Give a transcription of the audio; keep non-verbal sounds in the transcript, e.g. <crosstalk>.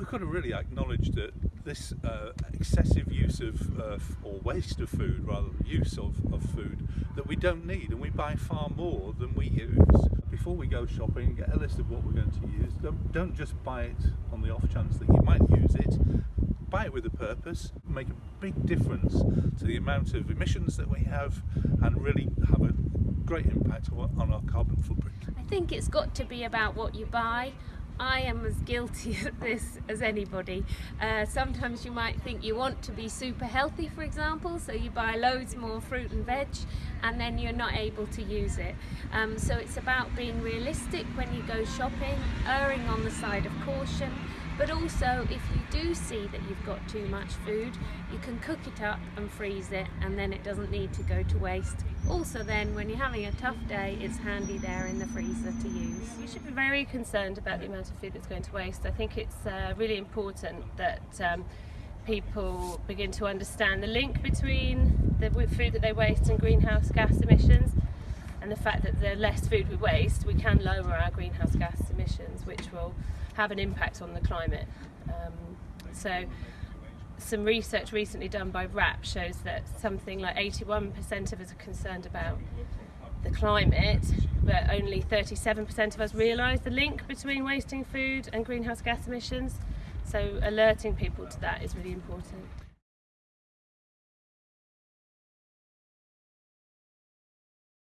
we've got to really acknowledge that this uh, excessive use of uh, or waste of food rather than use of, of food that we don't need and we buy far more than we use. Before we go shopping get a list of what we're going to use don't, don't just buy it on the off chance that you might use it. Buy it with a purpose. Make a big difference to the amount of emissions that we have and really have a great impact on our carbon footprint. I think it's got to be about what you buy I am as guilty <laughs> of this as anybody. Uh, sometimes you might think you want to be super healthy, for example, so you buy loads more fruit and veg and then you're not able to use it. Um, so it's about being realistic when you go shopping, erring on the side of caution, but also if you do see that you've got too much food, you can cook it up and freeze it and then it doesn't need to go to waste. Also then, when you're having a tough day, it's handy there in the freezer to use. You should be very concerned about the amount of food that's going to waste. I think it's uh, really important that um, people begin to understand the link between the food that they waste and greenhouse gas emissions and the fact that the less food we waste, we can lower our greenhouse gas emissions, which will have an impact on the climate. Um, so some research recently done by RAP shows that something like 81% of us are concerned about the climate, but only 37% of us realise the link between wasting food and greenhouse gas emissions. So alerting people to that is really important.